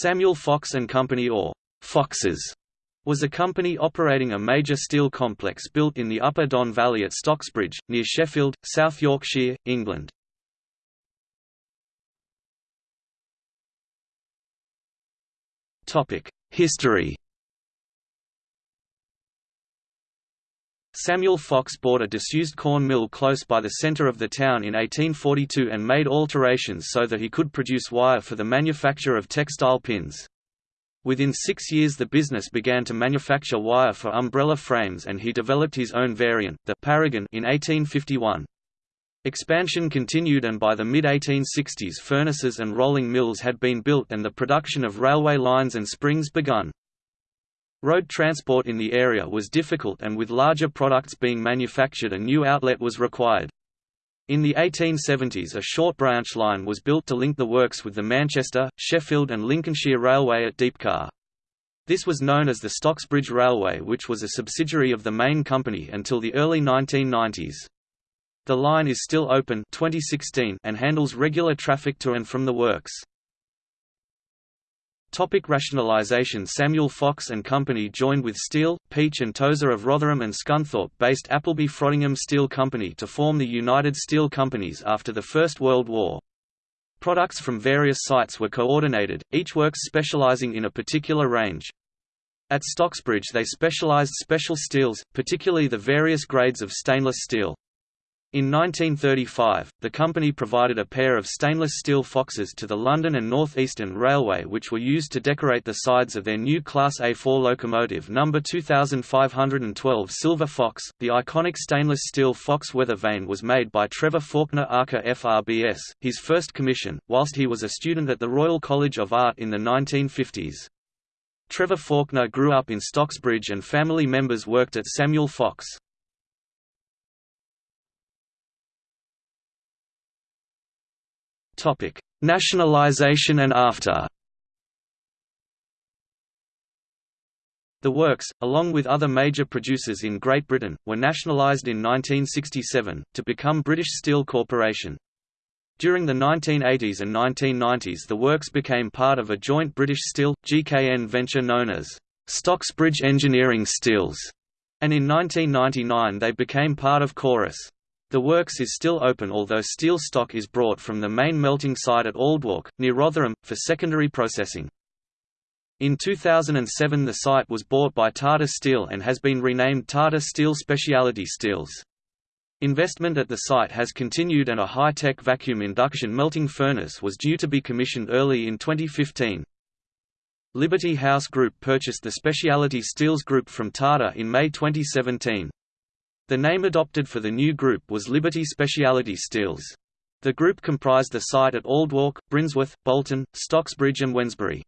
Samuel Fox and Company or Foxes was a company operating a major steel complex built in the Upper Don Valley at Stocksbridge, near Sheffield, South Yorkshire, England. History Samuel Fox bought a disused corn mill close by the centre of the town in 1842 and made alterations so that he could produce wire for the manufacture of textile pins. Within six years the business began to manufacture wire for umbrella frames and he developed his own variant, the Paragon in 1851. Expansion continued and by the mid-1860s furnaces and rolling mills had been built and the production of railway lines and springs begun. Road transport in the area was difficult and with larger products being manufactured a new outlet was required. In the 1870s a short branch line was built to link the works with the Manchester, Sheffield and Lincolnshire Railway at Deepcar. This was known as the Stocksbridge Railway which was a subsidiary of the main company until the early 1990s. The line is still open 2016 and handles regular traffic to and from the works. Topic rationalization Samuel Fox and Company joined with Steel, Peech and Tozer of Rotherham and Scunthorpe-based Appleby Frodingham Steel Company to form the United Steel Companies after the First World War. Products from various sites were coordinated, each works specializing in a particular range. At Stocksbridge they specialized special steels, particularly the various grades of stainless steel. In 1935, the company provided a pair of stainless steel Foxes to the London and North Eastern Railway which were used to decorate the sides of their new Class A4 locomotive No. 2512 Silver Fox. The iconic stainless steel Fox weather vane was made by Trevor Faulkner Arca FRBS, his first commission, whilst he was a student at the Royal College of Art in the 1950s. Trevor Faulkner grew up in Stocksbridge and family members worked at Samuel Fox. Topic: Nationalisation and after. The works, along with other major producers in Great Britain, were nationalised in 1967, to become British Steel Corporation. During the 1980s and 1990s the works became part of a joint British Steel, GKN venture known as Stocksbridge Engineering Steels, and in 1999 they became part of Corus. The works is still open although steel stock is brought from the main melting site at Aldwark, near Rotherham, for secondary processing. In 2007 the site was bought by Tata Steel and has been renamed Tata Steel Speciality Steels. Investment at the site has continued and a high-tech vacuum induction melting furnace was due to be commissioned early in 2015. Liberty House Group purchased the Speciality Steels Group from Tata in May 2017. The name adopted for the new group was Liberty Speciality Steels. The group comprised the site at Aldwark, Brinsworth, Bolton, Stocksbridge and Wednesbury.